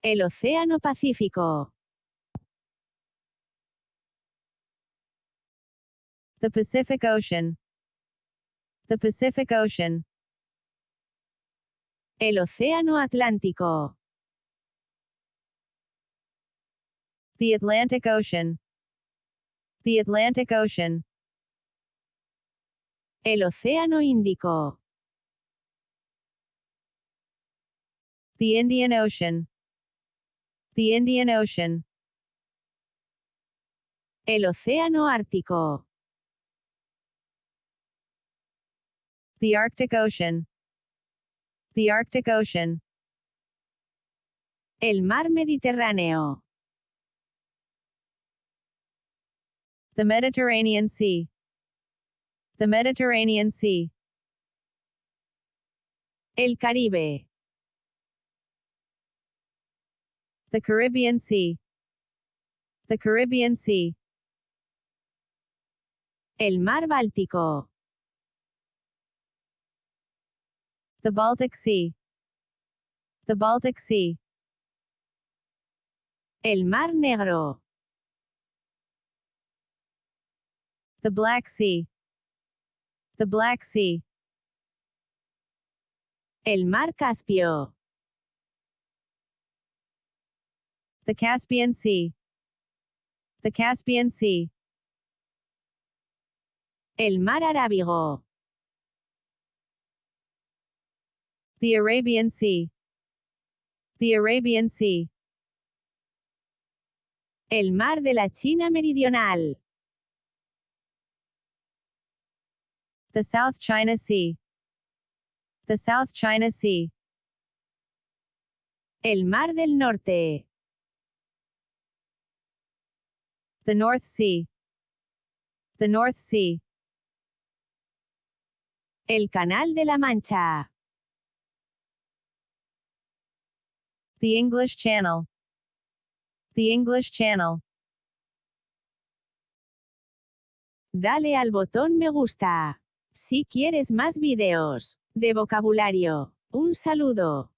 El Océano Pacífico. The Pacific Ocean. The Pacific Ocean. El Océano Atlántico. The Atlantic Ocean. The Atlantic Ocean. El Océano Índico. The Indian Ocean. The Indian Ocean. El Océano Ártico. The Arctic Ocean. The Arctic Ocean. El Mar Mediterráneo. The Mediterranean Sea. The Mediterranean Sea. El Caribe. The Caribbean Sea. The Caribbean Sea. El Mar Báltico. The Baltic Sea. The Baltic Sea. El Mar Negro. The Black Sea. The Black Sea. El Mar Caspio. The Caspian Sea. The Caspian Sea. El Mar Arábigo. The Arabian Sea. The Arabian Sea. El Mar de la China Meridional. The South China Sea. The South China Sea. El Mar del Norte. The North Sea. The North Sea. El Canal de la Mancha. The English Channel. The English Channel. Dale al botón me gusta. Si quieres más videos de vocabulario. Un saludo.